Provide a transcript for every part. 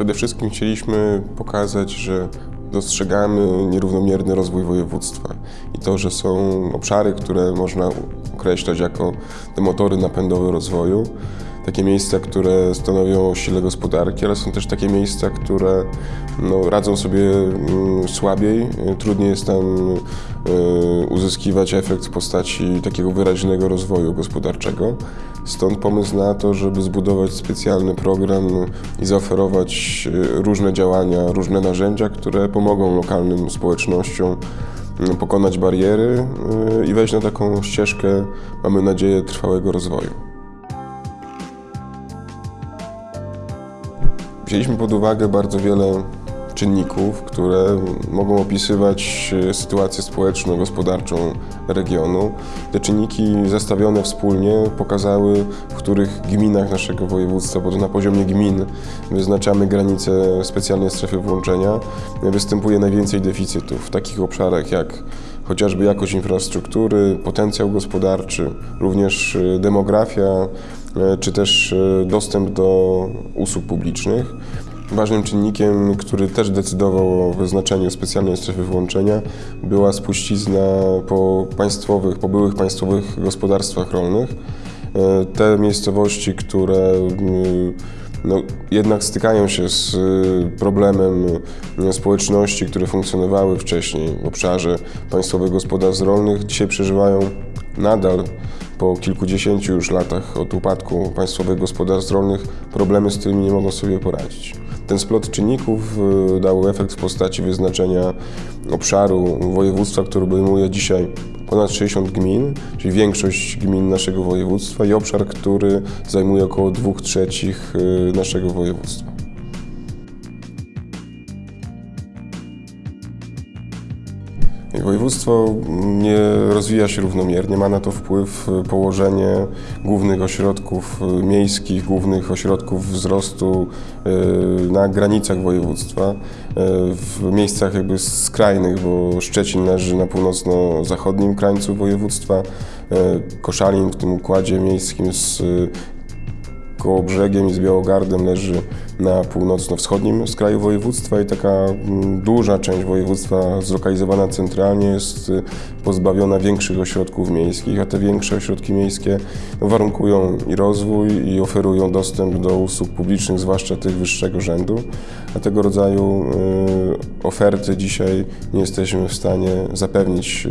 Przede wszystkim chcieliśmy pokazać, że dostrzegamy nierównomierny rozwój województwa i to, że są obszary, które można określać jako te motory napędowe rozwoju, takie miejsca, które stanowią sile gospodarki, ale są też takie miejsca, które no, radzą sobie mm, słabiej, trudniej jest tam y, uzyskiwać efekt w postaci takiego wyraźnego rozwoju gospodarczego. Stąd pomysł na to, żeby zbudować specjalny program i zaoferować y, różne działania, różne narzędzia, które pomogą lokalnym społecznościom y, pokonać bariery y, i wejść na taką ścieżkę, mamy nadzieję, trwałego rozwoju. Wzięliśmy pod uwagę bardzo wiele czynników, które mogą opisywać e, sytuację społeczno-gospodarczą regionu. Te czynniki zestawione wspólnie pokazały, w których gminach naszego województwa, bo to na poziomie gmin wyznaczamy granice specjalnej strefy włączenia, występuje najwięcej deficytów w takich obszarach jak chociażby jakość infrastruktury, potencjał gospodarczy, również e, demografia, e, czy też dostęp do usług publicznych. Ważnym czynnikiem, który też decydował o wyznaczeniu specjalnej strefy włączenia, była spuścizna po państwowych, po byłych państwowych gospodarstwach rolnych. E, te miejscowości, które mm, no, jednak stykają się z y, problemem y, społeczności, które funkcjonowały wcześniej w obszarze państwowych gospodarstw rolnych, dzisiaj przeżywają nadal po kilkudziesięciu już latach od upadku państwowych gospodarstw rolnych problemy, z którymi nie mogą sobie poradzić. Ten splot czynników y, dał efekt w postaci wyznaczenia obszaru województwa, który obejmuje dzisiaj ponad 60 gmin, czyli większość gmin naszego województwa i obszar, który zajmuje około 2 trzecich y, naszego województwa. Województwo nie rozwija się równomiernie, ma na to wpływ położenie głównych ośrodków miejskich, głównych ośrodków wzrostu y, na granicach województwa, y, w miejscach jakby skrajnych, bo Szczecin leży na północno-zachodnim krańcu województwa, y, Koszalin w tym układzie miejskim z koło brzegiem i z Białogardem leży na północno-wschodnim skraju województwa i taka mm, duża część województwa zlokalizowana centralnie jest y, pozbawiona większych ośrodków miejskich, a te większe ośrodki miejskie warunkują i rozwój i oferują dostęp do usług publicznych, zwłaszcza tych wyższego rzędu, a tego rodzaju y, oferty dzisiaj nie jesteśmy w stanie zapewnić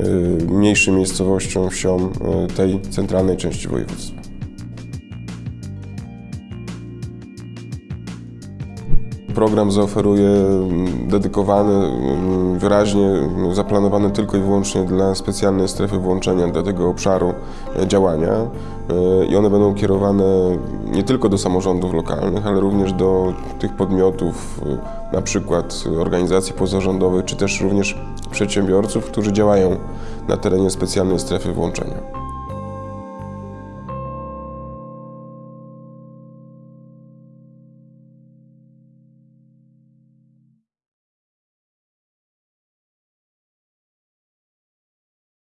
y, mniejszym miejscowościom, wsiom tej centralnej części województwa. Program zaoferuje mm, dedykowany, mm, wyraźnie zaplanowany tylko i wyłącznie dla specjalnej strefy włączenia, dla tego obszaru e, działania e, i one będą kierowane nie tylko do samorządów lokalnych, ale również do tych podmiotów, e, na przykład organizacji pozarządowych, czy też również przedsiębiorców, którzy działają na terenie specjalnej strefy włączenia.